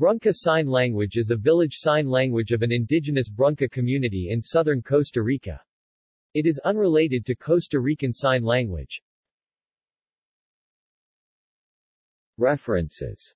Brunca Sign Language is a village sign language of an indigenous Brunca community in southern Costa Rica. It is unrelated to Costa Rican Sign Language. References